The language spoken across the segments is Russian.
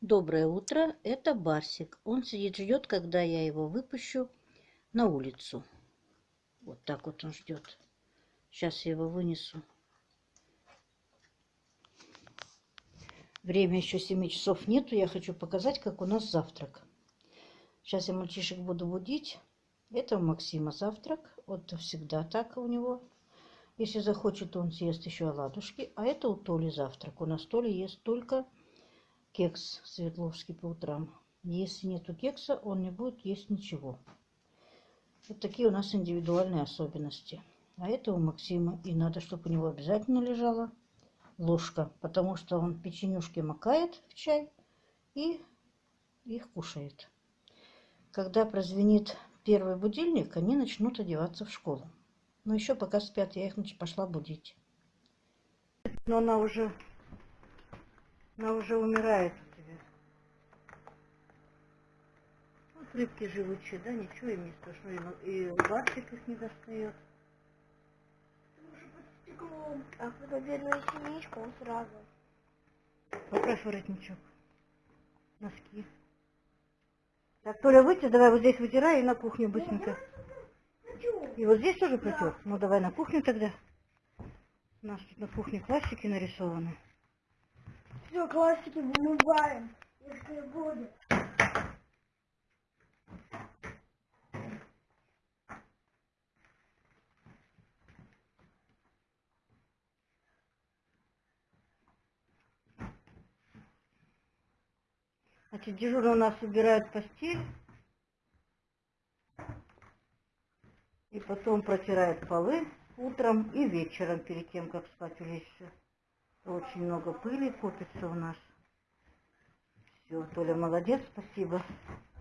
Доброе утро, это Барсик. Он сидит, ждет, когда я его выпущу на улицу. Вот так вот он ждет. Сейчас я его вынесу. Время еще 7 часов нету. Я хочу показать, как у нас завтрак. Сейчас я мальчишек буду будить. Это у Максима завтрак. Вот всегда так у него. Если захочет, он съест еще оладушки. А это у Толи завтрак. У нас Толи ест только кекс Светловский по утрам. Если нету кекса, он не будет есть ничего. Вот такие у нас индивидуальные особенности. А это у Максима. И надо, чтобы у него обязательно лежала ложка, потому что он печенюшки макает в чай и их кушает. Когда прозвенит первый будильник, они начнут одеваться в школу. Но еще пока спят, я их пошла будить. Но она уже она уже умирает у тебя. Вот рыбки живучие, да, ничего им не страшно. И барсик их не достает. А когда бедная синичка, он сразу. Поправь воротничок. Носки. Так, Толя, выйти, давай вот здесь вытирай и на кухню быстренько. И вот здесь тоже протер. Ну давай на кухню тогда. У нас тут на кухне классики нарисованы. Все, классики вымываем, если будет. Значит, дежурно у нас убирают постель. И потом протирает полы утром и вечером, перед тем, как спать улечься. Очень много пыли копится у нас. Все, Толя молодец, спасибо.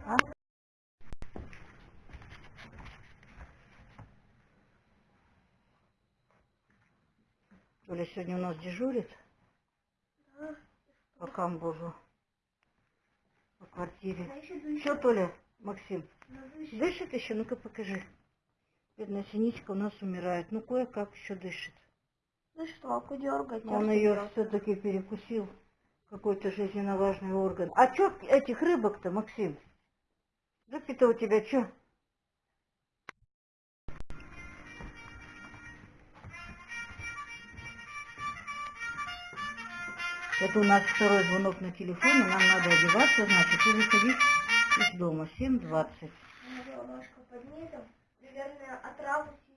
А? Толя сегодня у нас дежурит Да. по камбузу, по квартире. А. Что, Толя, Максим, дышит еще? Ну-ка покажи. Бедная синичка у нас умирает. Ну, кое-как еще дышит. За штоку дергать. Он ее все-таки перекусил. Какой-то жизненно важный орган. А что этих рыбок-то, Максим? Рыбки-то у тебя что? Это у нас второй звонок на телефоне. нам надо одеваться, значит, и выходить из дома. 7.20. Наверное, отравлюсь.